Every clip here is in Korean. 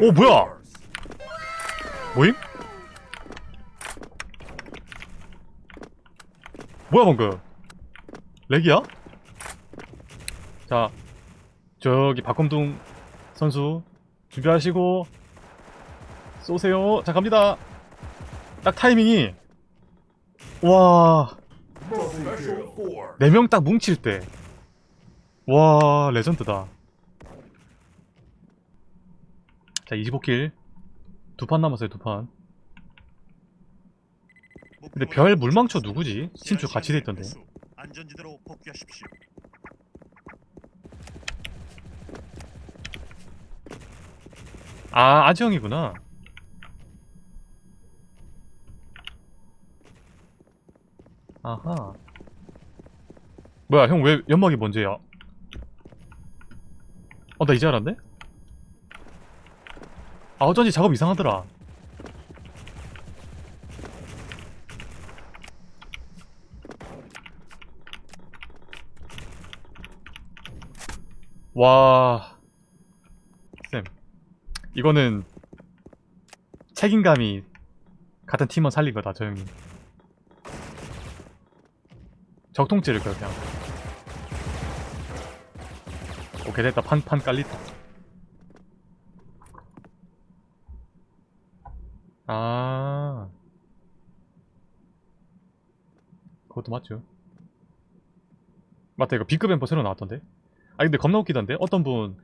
오 뭐야? 뭐임? 뭐야 방금? 렉이야? 자 저기 박검둥 선수 준비하시고 쏘세요. 자 갑니다. 딱 타이밍이 와 4명 딱 뭉칠 때와 레전드다 자 25킬 두 판 남았어요 두판 근데 별 물망초 누구지? 친추 같이 돼 있던데 안전지대로 복귀하십시오. 아 아지형이구나 아하 뭐야 형 왜 연막이 먼저야 어 나 이제 알았네? 아 어쩐지 작업 이상하더라. 와... 쌤 이거는 책임감이 같은 팀원 살린 거다 저 형님. 적통 찌를 거야 그냥 오케이 됐다. 판판 깔리다 아 그것도 맞죠. 맞다 이거 B급 엠퍼 새로 나왔던데? 아 근데 겁나 웃기던데? 어떤 분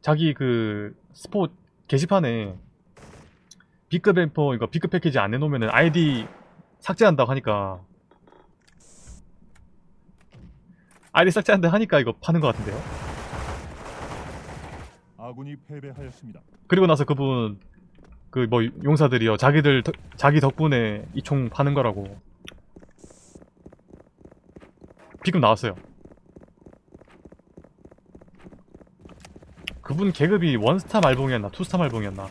자기 그 스포 게시판에 B급 엠퍼 이거 B급 패키지 안 내놓으면 아이디 삭제한다고 하니까. 아이디 삭제한다 하니까 이거 파는 것 같은데요? 아군이 패배하였습니다. 그리고 나서 그분 그 뭐 용사들이요. 자기들 덕- 자기 덕분에 이 총 파는 거라고 B급 나왔어요. 그분 계급이 원스타 말봉이었나 투스타 말봉이었나?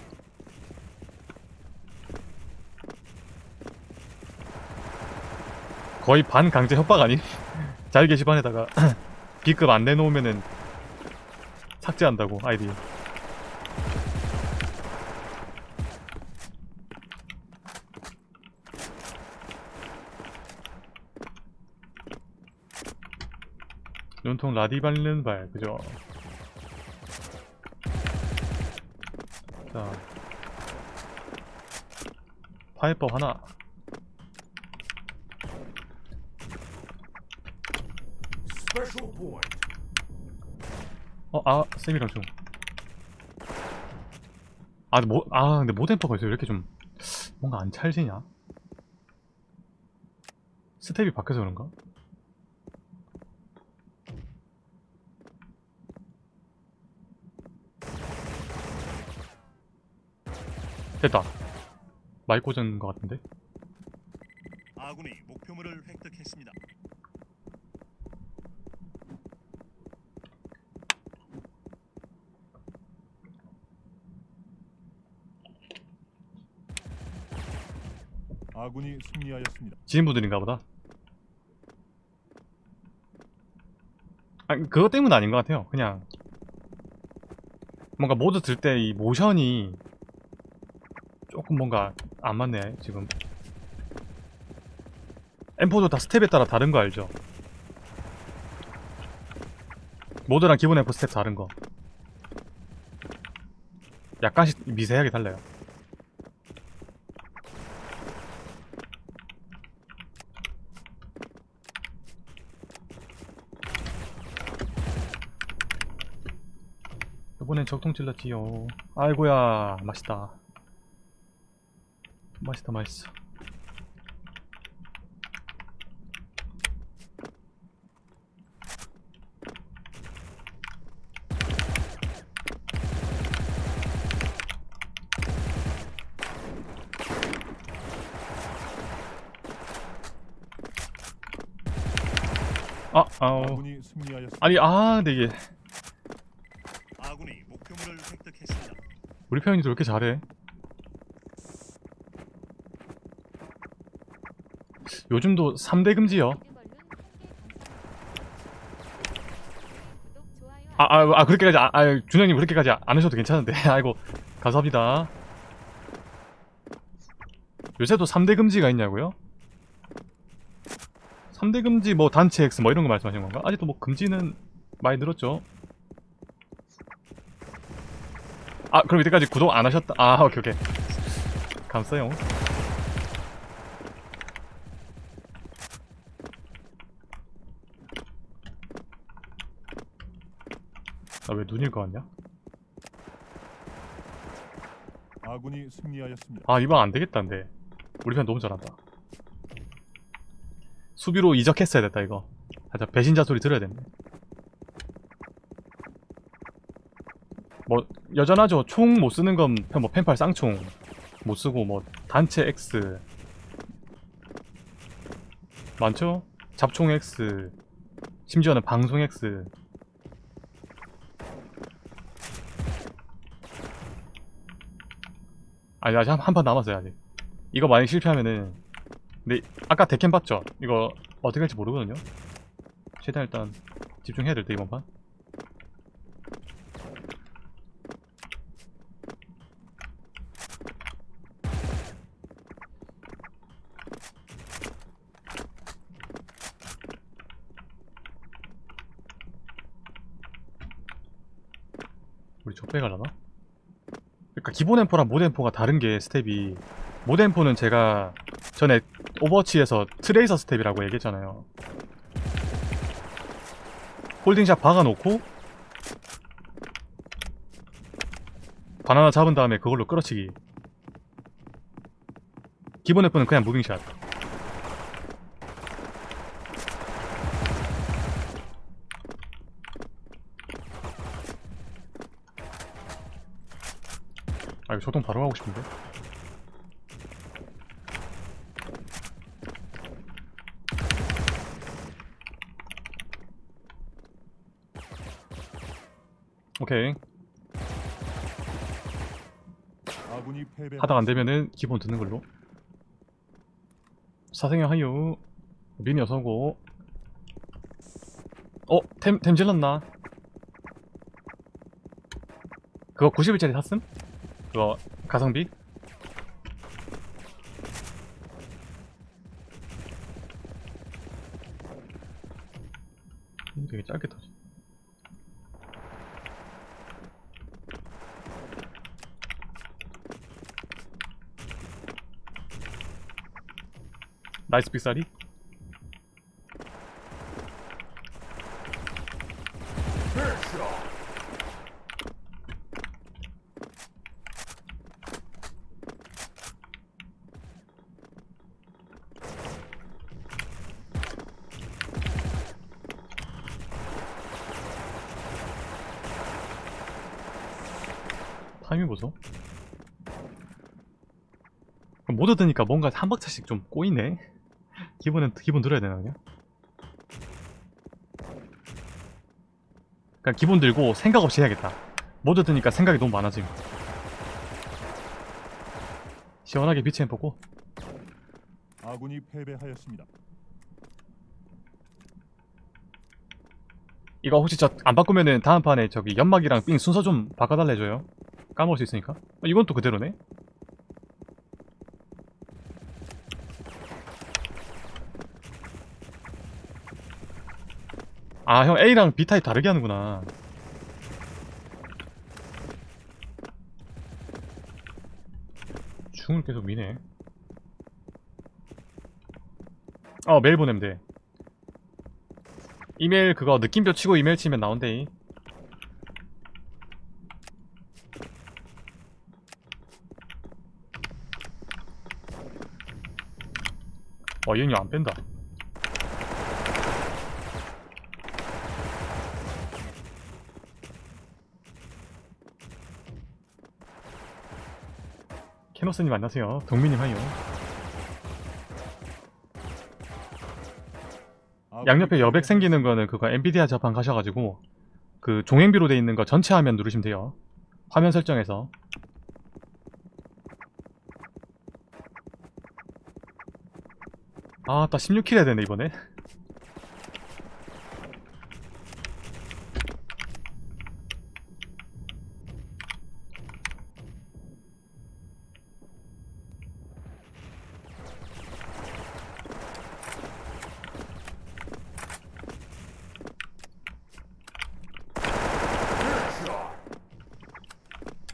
거의 반강제 협박 아니? 자유 게시판에다가 B급 안 내놓으면은 삭제한다고 아이디 눈통 라디 밟는 발 그죠 자 파이법 하나 어, 아, 쌤이랑 좀. 아, 근데 뭐, 아, 근데 모덴퍼가 있어. 왜 이렇게 좀, 뭔가 안 찰지냐? 스텝이 바뀌어서 그런가? 됐다. 마이 꽂은 것 같은데? 아군이 목표물을 획득했습니다. 아군이 승리하였습니다. 지인분들인가 보다. 아, 그것 때문 아닌 것 같아요. 그냥 뭔가 모드 들 때 이 모션이 뭔가 안 맞네 지금. M4도 다 스텝에 따라 다른 거 알죠? 모드랑 기본 M4 스텝 다른 거. 약간씩 미세하게 달라요. 이번엔 적통 찔렀지요. 아이고야, 맛있다. 맛있다, 맛있어. 아, 아우. 아군이 승리하였습니다. 아니, 아, 획득했습니다. 우리 편이도 왜 이렇게 잘해? 요즘도 3대 금지요. 아, 아, 아 그렇게까지, 아, 아 준영님 그렇게까지 안 하셔도 괜찮은데. 아이고, 감사합니다. 요새도 3대 금지가 있냐고요? 3대 금지 뭐 단체 X 뭐 이런 거 말씀하시는 건가? 아직도 뭐 금지는 많이 늘었죠. 아 그럼 이때까지 구독 안 하셨다. 아 오케이 오케이. 감사요. 아왜 눈일 것 같냐? 아군이 승리하였습니다. 아 이번 안 되겠다는데 우리 편 너무 잘한다 수비로 이적했어야 됐다 이거 살짝 배신자 소리 들어야 됐네 뭐 여전하죠 총 못 쓰는 건뭐 펜팔 쌍총 못 쓰고 뭐 단체 X 많죠? 잡총 X 심지어는 방송 X 아니 아직 한판 남았어요 아직 이거 만약 실패하면은 근데 아까 데캠 봤죠? 이거 어떻게 할지 모르거든요 최대한 일단 집중해야 될 때 이번 판 우리 족배 가려나? 그러니까 기본 M4랑 모드 M4가 다른 게 스텝이 모드 M4는 제가 전에 오버워치에서 트레이서 스텝이라고 얘기했잖아요. holding shot 박아놓고 바나나 잡은 다음에 그걸로 끌어치기. 기본 M4는 그냥 moving shot 아 이거 조동 바로 하고 싶은데 오케이. 하다가 안되면은 기본 듣는 걸로 사생형 하유 미니 어서고 어? 템, 템 질렀나? 그거 90일짜리 샀음? 그거 가성비? 음, 되게 짧게 터지 나이스 빅사리 타이밍 보소. 모드 드니까 뭔가 한 박자씩 좀 꼬이네. 기본은 기본 들어야 되나 그냥? 그냥 기본 들고 생각 없이 해야겠다. 모드 드니까 생각이 너무 많아짐 시원하게 비치해 보고. 아군이 패배하였습니다. 이거 혹시 저 안 바꾸면은 다음 판에 저기 연막이랑 삥 순서 좀 바꿔달라 해줘요 까먹을 수 있으니까. 어, 이건 또 그대로네. 아 형 A랑 B 타입 다르게 하는구나. 중을 계속 미네. 어 메일 보내면 돼. 이메일 그거 느낌표 치고 이메일 치면 나온대 와 얘는 안 뺀다. 캐노스님 안녕하세요. 동민님 하요. 아군이 양옆에 여백. 생기는 거는 그거 엔비디아 자판 가셔가지고 그 종횡비로 돼 있는 거 전체 화면 누르시면 돼요. 화면 설정에서 아, 나 16킬 해야 되네, 이번에.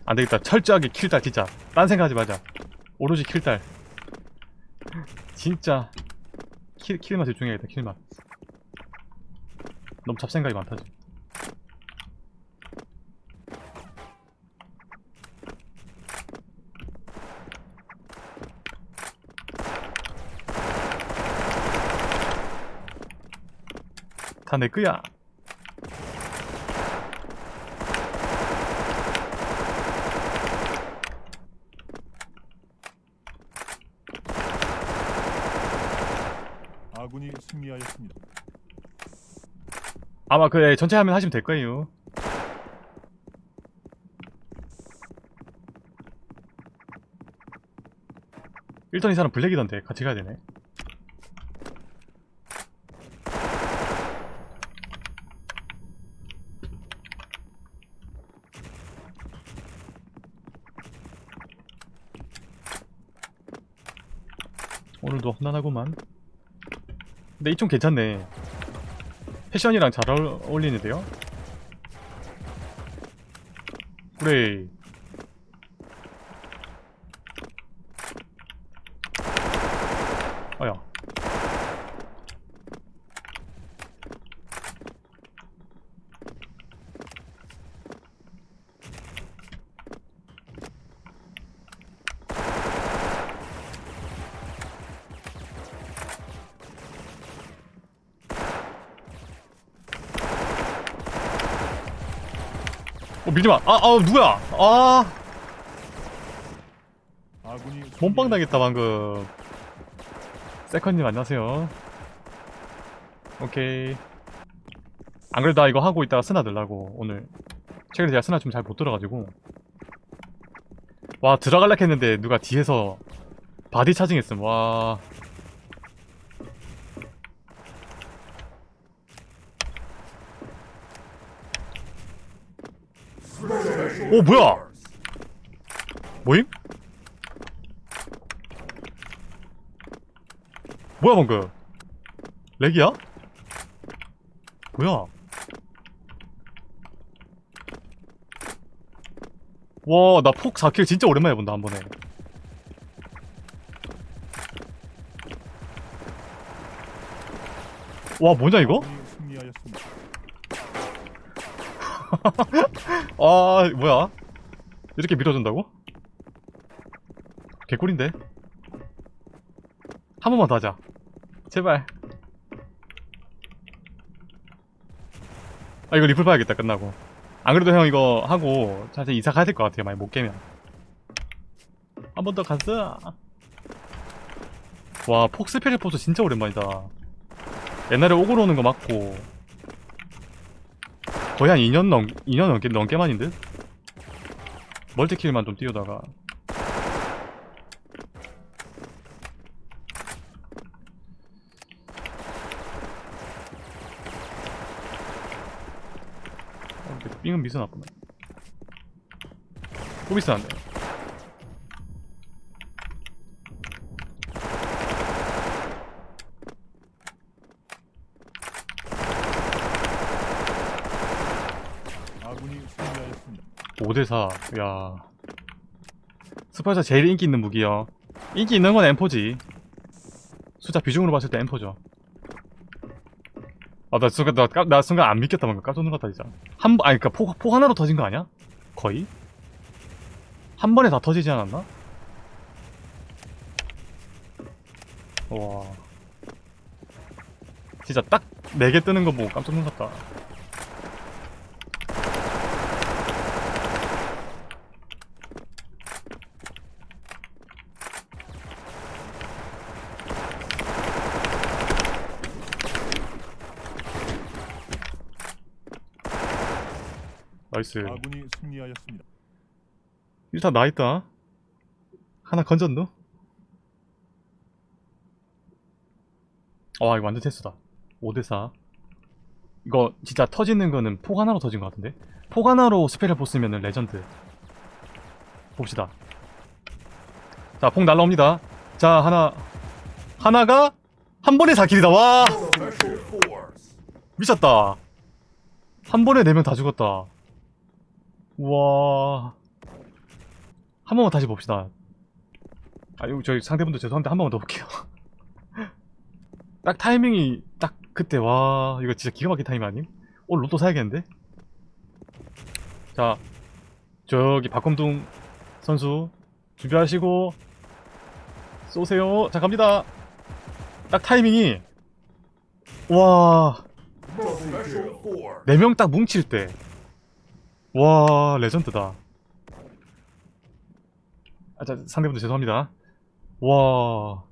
안되겠다. 철저하게 킬달 진짜. 딴 생각하지 마자. 오로지 킬달 진짜. 킬, 킬만 집중해야겠다 킬만 너무 잡생각이 많다 지금. 다내 거야 아군이 승리하였습니다. 아마 그 예, 전체 화면 하시면 될 거예요. 일단 이 사람 블랙이던데 같이 가야 되네. 오늘도 험난하구만. 근데 이총 괜찮네. 패션이랑 잘 어울- 어울리는데요? 그래 어야 어 밀지마. 아, 아 누구야? 아. 몸빵 당했다 방금. 세컨님 안녕하세요. 오케이. 안 그래도 나 이거 하고 있다가 스나 들라고 오늘. 최근에 제가 스나 좀 잘 못 들어가지고. 와 들어갈라 했는데 누가 뒤에서 body charging했음. 와 오 뭐야 뭐임? 뭐야 방금 렉이야? 뭐야 와 나 폭 4킬 진짜 오랜만에 본다 한 번에 와 뭐냐 이거? 아군이 승리하였습니다. 아 뭐야? 이렇게 밀어준다고? 개꿀인데? 한 번만 더 하자. 제발. 아 이거 리플 봐야겠다 끝나고. 안 그래도 형 이거 하고 사실 이사 가야 될 것 같아요 많이 못 깨면. 한 번 더 갔어? 와 폭스페리 포스 진짜 오랜만이다. 옛날에 오글 오는 거 맞고 거의 한 2년 넘 2년 넘게 넘게 만인 듯? 멀티킬만 좀 띄우다가. 어, 삥은 미스 나쁘네. 또 미스 안돼 아군이 승리하였습니다. 5대4 야. 스파이서 제일 인기 있는 무기요. 인기 있는 건 M4지. 숫자 비중으로 봤을 때 M4죠. 아나 순간 나, 깜- 나 순간 안 믿겠다 방금 깜짝 놀랐다 진짜. 한 번, 아니 그니까 폭, 폭 하나로 터진 거 아니야? 거의? 한 번에 다 터지지 않았나? 와. 진짜 딱 4개 뜨는 거 보고 깜짝 놀랐다 나이스. 아군이 승리하였습니다. 일단 나 있다. 하나 건졌노? 와 이거 완전 테스다. 5대4 이거 진짜 터지는 거는 폭 하나로 터진 것 같은데? 폭 하나로 스펠을 보스면은 레전드. 봅시다. 자 폭 날라옵니다. 자 하나. 하나가 한 번에 4킬이다. 와! 미쳤다. 한 번에 4명 다 죽었다 우와 한 번만 다시 봅시다. 아, 이거 저희 상대분도 죄송한데 한 번만 더 볼게요. 딱 타이밍이 딱 그때 와 이거 진짜 기가 막힌 타이밍 아님? 오늘 로또 사야겠는데? 자 저기 박검둥 선수 준비하시고 쏘세요. 자 갑니다. 딱 타이밍이 와. 네명딱 뭉칠 때. 와, 레전드다. 아, 자, 상대분들 죄송합니다. 와.